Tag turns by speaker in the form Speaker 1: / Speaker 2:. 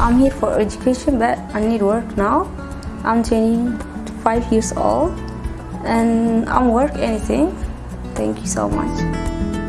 Speaker 1: I'm here for education, but I need work now. I'm 25 years old and I'm work anything. Thank you so much.